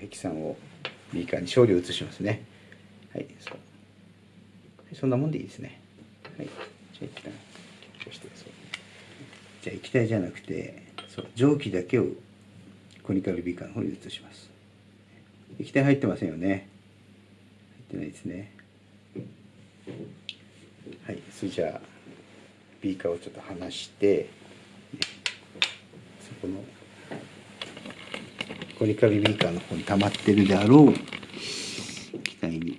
ヘキサンをビーカーに少量移しますね。はいそそんなもんでいいですね。はいじゃあ一旦こうしてそうじゃあ液体じゃなくてそう蒸気だけをコニカルビーカーの方に移します。液体入ってませんよね。入ってないですね。はいそれじゃあビーカーをちょっと離してそこのコリカリビーカーの方に溜まってるであろう機体に。